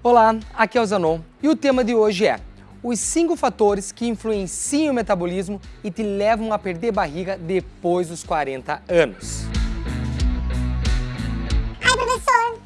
Olá, aqui é o Zanon e o tema de hoje é os 5 fatores que influenciam o metabolismo e te levam a perder barriga depois dos 40 anos. Ai, professor,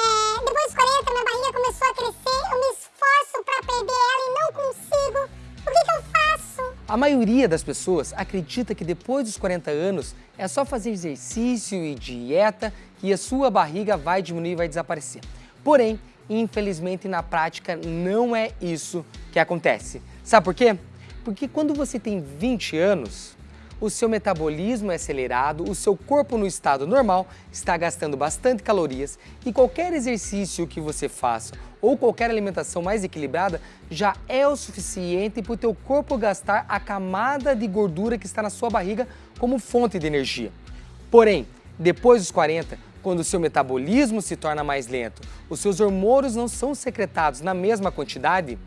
é, depois dos 40 minha barriga começou a crescer, eu me esforço para perder ela e não consigo. O que, que eu faço? A maioria das pessoas acredita que depois dos 40 anos é só fazer exercício e dieta que a sua barriga vai diminuir e vai desaparecer. Porém, Infelizmente, na prática, não é isso que acontece. Sabe por quê? Porque quando você tem 20 anos, o seu metabolismo é acelerado, o seu corpo no estado normal está gastando bastante calorias e qualquer exercício que você faça ou qualquer alimentação mais equilibrada já é o suficiente para o teu corpo gastar a camada de gordura que está na sua barriga como fonte de energia. Porém, depois dos 40, quando o seu metabolismo se torna mais lento, os seus hormônios não são secretados na mesma quantidade,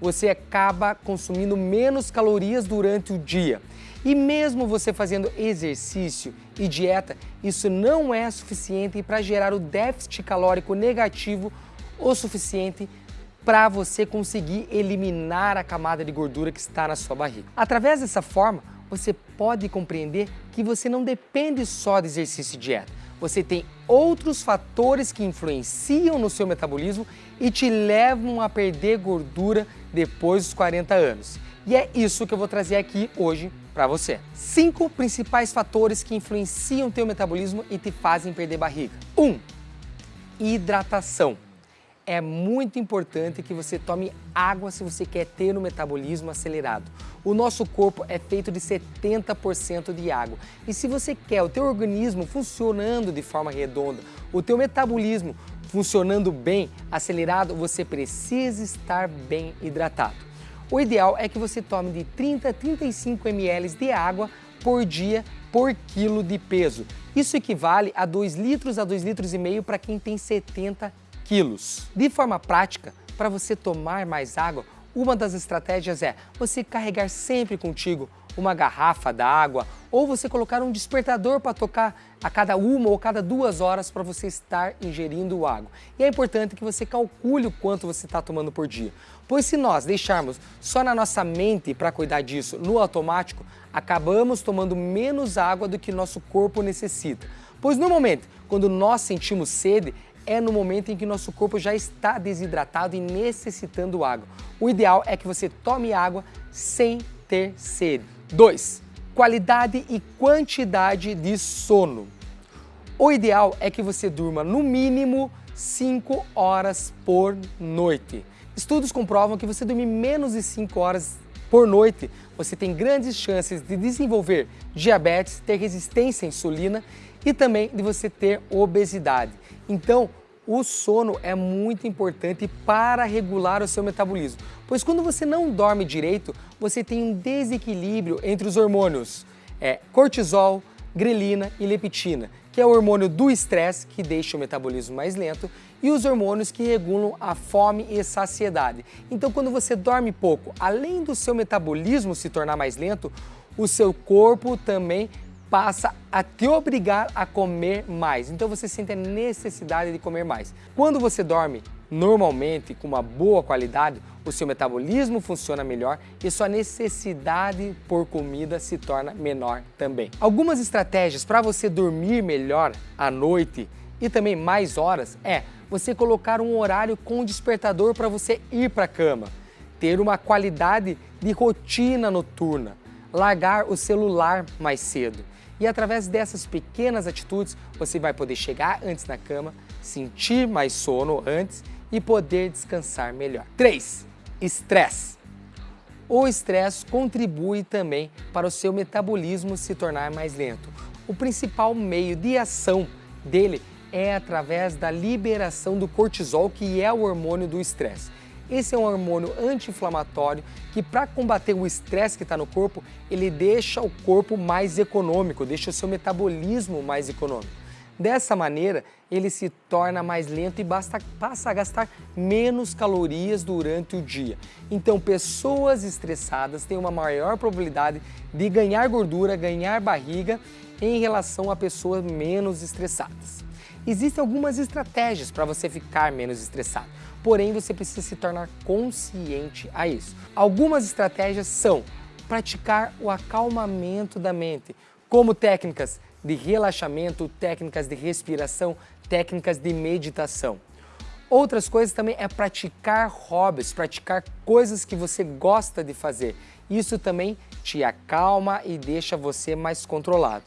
você acaba consumindo menos calorias durante o dia. E mesmo você fazendo exercício e dieta, isso não é suficiente para gerar o déficit calórico negativo o suficiente para você conseguir eliminar a camada de gordura que está na sua barriga. Através dessa forma, você pode compreender que você não depende só de exercício e dieta você tem outros fatores que influenciam no seu metabolismo e te levam a perder gordura depois dos 40 anos. E é isso que eu vou trazer aqui hoje para você. Cinco principais fatores que influenciam o teu metabolismo e te fazem perder barriga. 1. Um, hidratação é muito importante que você tome água se você quer ter um metabolismo acelerado. O nosso corpo é feito de 70% de água. E se você quer o teu organismo funcionando de forma redonda, o teu metabolismo funcionando bem, acelerado, você precisa estar bem hidratado. O ideal é que você tome de 30 a 35 ml de água por dia por quilo de peso. Isso equivale a 2 litros a 2 litros e meio para quem tem 70 quilos. De forma prática, para você tomar mais água, uma das estratégias é você carregar sempre contigo uma garrafa d'água ou você colocar um despertador para tocar a cada uma ou cada duas horas para você estar ingerindo água. E é importante que você calcule o quanto você está tomando por dia, pois se nós deixarmos só na nossa mente para cuidar disso no automático, acabamos tomando menos água do que nosso corpo necessita. Pois no momento, quando nós sentimos sede, é no momento em que nosso corpo já está desidratado e necessitando água. O ideal é que você tome água sem ter sede. 2. Qualidade e quantidade de sono. O ideal é que você durma no mínimo 5 horas por noite. Estudos comprovam que você dormir menos de 5 horas por noite, você tem grandes chances de desenvolver diabetes, ter resistência à insulina e também de você ter obesidade. Então, o sono é muito importante para regular o seu metabolismo, pois quando você não dorme direito, você tem um desequilíbrio entre os hormônios é, cortisol, grelina e leptina, que é o hormônio do estresse, que deixa o metabolismo mais lento, e os hormônios que regulam a fome e saciedade. Então, quando você dorme pouco, além do seu metabolismo se tornar mais lento, o seu corpo também passa a te obrigar a comer mais. Então você sente a necessidade de comer mais. Quando você dorme normalmente, com uma boa qualidade, o seu metabolismo funciona melhor e sua necessidade por comida se torna menor também. Algumas estratégias para você dormir melhor à noite e também mais horas é você colocar um horário com despertador para você ir para a cama, ter uma qualidade de rotina noturna, largar o celular mais cedo. E através dessas pequenas atitudes, você vai poder chegar antes na cama, sentir mais sono antes e poder descansar melhor. 3. Estresse. O estresse contribui também para o seu metabolismo se tornar mais lento. O principal meio de ação dele é através da liberação do cortisol, que é o hormônio do estresse. Esse é um hormônio anti-inflamatório que para combater o estresse que está no corpo, ele deixa o corpo mais econômico, deixa o seu metabolismo mais econômico. Dessa maneira, ele se torna mais lento e basta, passa a gastar menos calorias durante o dia. Então, pessoas estressadas têm uma maior probabilidade de ganhar gordura, ganhar barriga em relação a pessoas menos estressadas. Existem algumas estratégias para você ficar menos estressado. Porém você precisa se tornar consciente a isso. Algumas estratégias são praticar o acalmamento da mente, como técnicas de relaxamento, técnicas de respiração, técnicas de meditação. Outras coisas também é praticar hobbies, praticar coisas que você gosta de fazer. Isso também te acalma e deixa você mais controlado.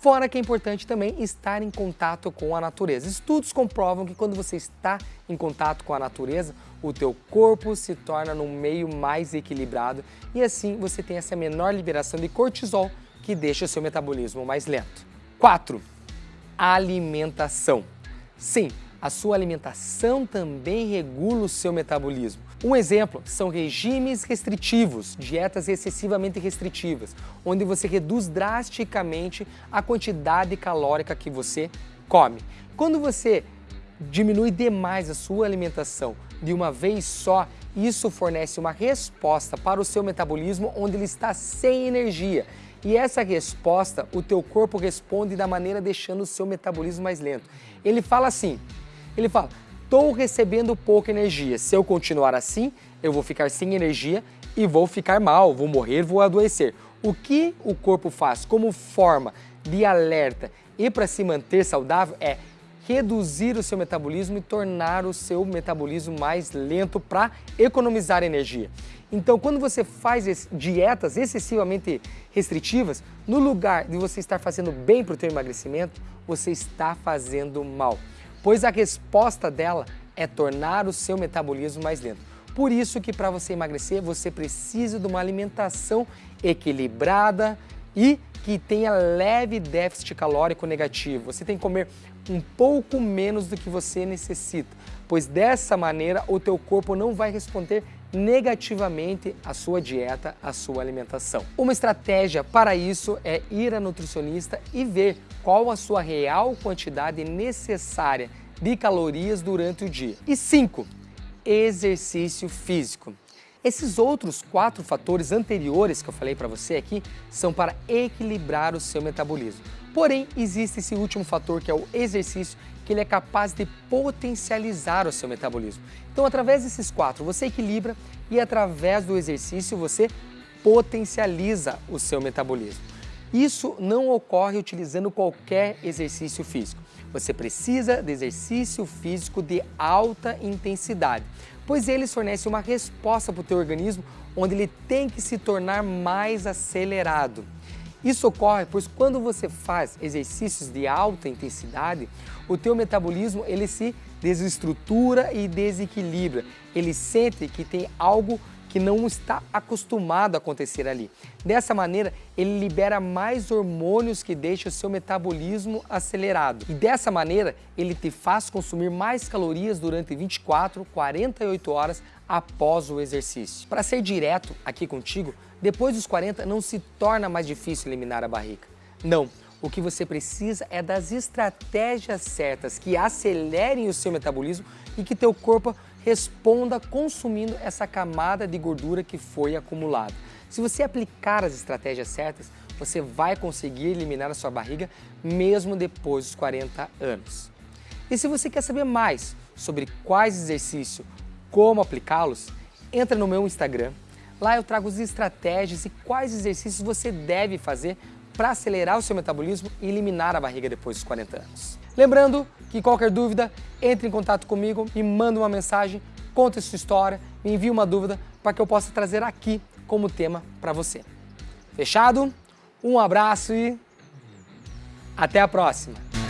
Fora que é importante também estar em contato com a natureza. Estudos comprovam que quando você está em contato com a natureza, o teu corpo se torna num meio mais equilibrado e assim você tem essa menor liberação de cortisol que deixa o seu metabolismo mais lento. 4. Alimentação. Sim, a sua alimentação também regula o seu metabolismo. Um exemplo são regimes restritivos, dietas excessivamente restritivas, onde você reduz drasticamente a quantidade calórica que você come. Quando você diminui demais a sua alimentação de uma vez só, isso fornece uma resposta para o seu metabolismo onde ele está sem energia. E essa resposta, o teu corpo responde da maneira deixando o seu metabolismo mais lento. Ele fala assim, ele fala, estou recebendo pouca energia, se eu continuar assim, eu vou ficar sem energia e vou ficar mal, vou morrer, vou adoecer. O que o corpo faz como forma de alerta e para se manter saudável é reduzir o seu metabolismo e tornar o seu metabolismo mais lento para economizar energia. Então, quando você faz dietas excessivamente restritivas, no lugar de você estar fazendo bem para o seu emagrecimento, você está fazendo mal pois a resposta dela é tornar o seu metabolismo mais lento. Por isso que para você emagrecer, você precisa de uma alimentação equilibrada e que tenha leve déficit calórico negativo. Você tem que comer um pouco menos do que você necessita, pois dessa maneira o teu corpo não vai responder negativamente à sua dieta, à sua alimentação. Uma estratégia para isso é ir a nutricionista e ver qual a sua real quantidade necessária de calorias durante o dia. E 5. Exercício físico. Esses outros quatro fatores anteriores que eu falei para você aqui são para equilibrar o seu metabolismo. Porém, existe esse último fator que é o exercício, que ele é capaz de potencializar o seu metabolismo. Então, através desses quatro, você equilibra e através do exercício você potencializa o seu metabolismo. Isso não ocorre utilizando qualquer exercício físico. Você precisa de exercício físico de alta intensidade, pois eles fornecem uma resposta para o teu organismo onde ele tem que se tornar mais acelerado. Isso ocorre pois quando você faz exercícios de alta intensidade, o teu metabolismo ele se desestrutura e desequilibra. Ele sente que tem algo que não está acostumado a acontecer ali. Dessa maneira, ele libera mais hormônios que deixam o seu metabolismo acelerado. E dessa maneira, ele te faz consumir mais calorias durante 24, 48 horas após o exercício. Para ser direto aqui contigo, depois dos 40 não se torna mais difícil eliminar a barriga. Não, o que você precisa é das estratégias certas que acelerem o seu metabolismo e que teu corpo responda consumindo essa camada de gordura que foi acumulada. Se você aplicar as estratégias certas, você vai conseguir eliminar a sua barriga mesmo depois dos 40 anos. E se você quer saber mais sobre quais exercícios, como aplicá-los, entra no meu Instagram. Lá eu trago as estratégias e quais exercícios você deve fazer para acelerar o seu metabolismo e eliminar a barriga depois dos 40 anos. Lembrando que qualquer dúvida, entre em contato comigo, me manda uma mensagem, conta sua história, me envie uma dúvida para que eu possa trazer aqui como tema para você. Fechado? Um abraço e até a próxima!